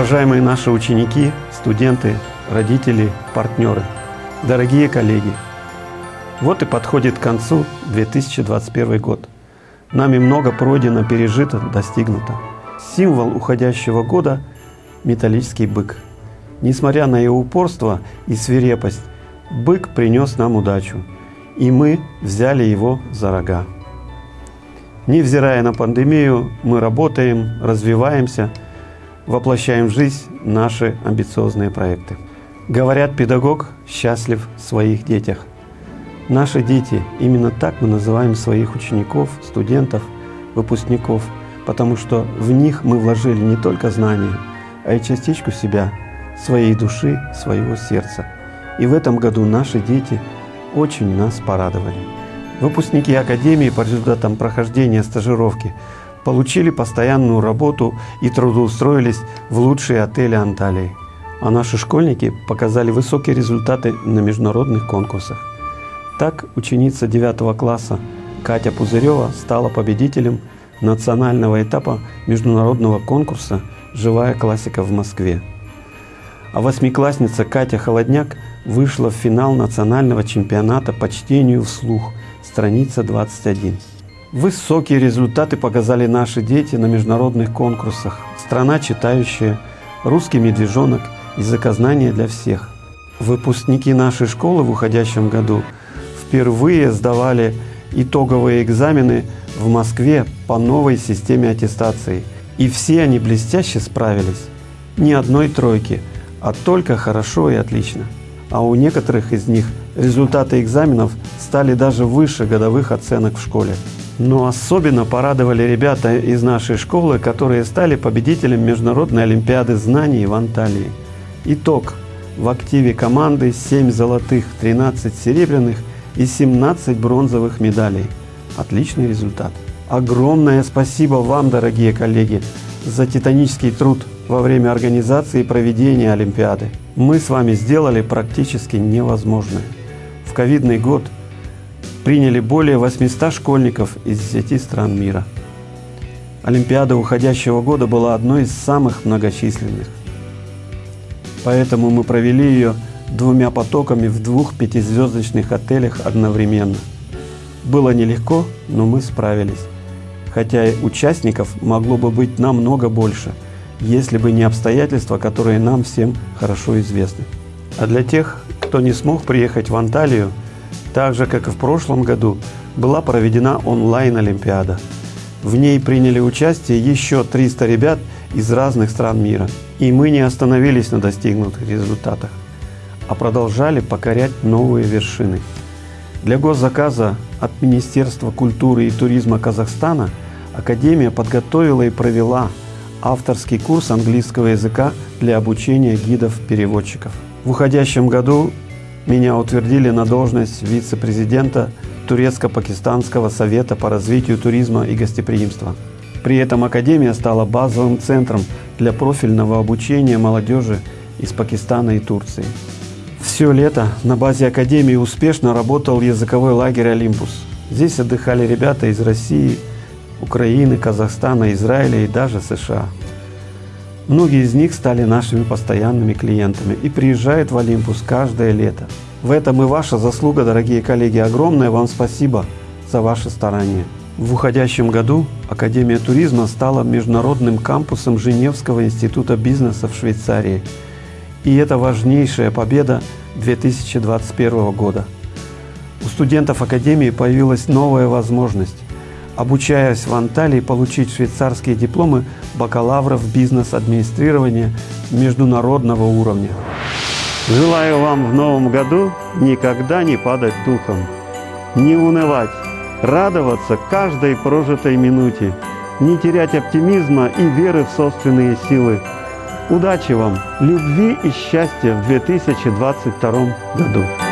Уважаемые наши ученики, студенты, родители, партнеры, дорогие коллеги, вот и подходит к концу 2021 год. Нами много пройдено, пережито, достигнуто. Символ уходящего года – металлический бык. Несмотря на его упорство и свирепость, бык принес нам удачу, и мы взяли его за рога. Невзирая на пандемию, мы работаем, развиваемся, воплощаем в жизнь наши амбициозные проекты. Говорят, педагог счастлив в своих детях. Наши дети, именно так мы называем своих учеников, студентов, выпускников, потому что в них мы вложили не только знания, а и частичку себя, своей души, своего сердца. И в этом году наши дети очень нас порадовали. Выпускники Академии по результатам прохождения стажировки получили постоянную работу и трудоустроились в лучшие отели Анталии. А наши школьники показали высокие результаты на международных конкурсах. Так ученица 9 класса Катя Пузырева стала победителем национального этапа международного конкурса «Живая классика в Москве». А восьмиклассница Катя Холодняк вышла в финал национального чемпионата по чтению вслух – страница 21. Высокие результаты показали наши дети на международных конкурсах. Страна читающая, русский медвежонок, языкознание для всех. Выпускники нашей школы в уходящем году впервые сдавали итоговые экзамены в Москве по новой системе аттестации. И все они блестяще справились. Ни одной тройки, а только хорошо и отлично. А у некоторых из них результаты экзаменов стали даже выше годовых оценок в школе. Но особенно порадовали ребята из нашей школы, которые стали победителем Международной Олимпиады знаний в Анталии. Итог. В активе команды 7 золотых, 13 серебряных и 17 бронзовых медалей. Отличный результат. Огромное спасибо вам, дорогие коллеги, за титанический труд во время организации и проведения Олимпиады. Мы с вами сделали практически невозможное. В ковидный год – приняли более 800 школьников из 10 стран мира. Олимпиада уходящего года была одной из самых многочисленных. Поэтому мы провели ее двумя потоками в двух пятизвездочных отелях одновременно. Было нелегко, но мы справились. Хотя и участников могло бы быть намного больше, если бы не обстоятельства, которые нам всем хорошо известны. А для тех, кто не смог приехать в Анталию, так же, как и в прошлом году, была проведена онлайн-олимпиада. В ней приняли участие еще 300 ребят из разных стран мира. И мы не остановились на достигнутых результатах, а продолжали покорять новые вершины. Для госзаказа от Министерства культуры и туризма Казахстана Академия подготовила и провела авторский курс английского языка для обучения гидов-переводчиков. В уходящем году меня утвердили на должность вице-президента Турецко-Пакистанского совета по развитию туризма и гостеприимства. При этом Академия стала базовым центром для профильного обучения молодежи из Пакистана и Турции. Все лето на базе Академии успешно работал языковой лагерь «Олимпус». Здесь отдыхали ребята из России, Украины, Казахстана, Израиля и даже США. Многие из них стали нашими постоянными клиентами и приезжают в Олимпус каждое лето. В этом и ваша заслуга, дорогие коллеги. Огромное вам спасибо за ваши старания. В уходящем году Академия туризма стала международным кампусом Женевского института бизнеса в Швейцарии. И это важнейшая победа 2021 года. У студентов Академии появилась новая возможность обучаясь в Анталии, получить швейцарские дипломы бакалавров бизнес-администрирования международного уровня. Желаю вам в новом году никогда не падать духом, не унывать, радоваться каждой прожитой минуте, не терять оптимизма и веры в собственные силы. Удачи вам, любви и счастья в 2022 году!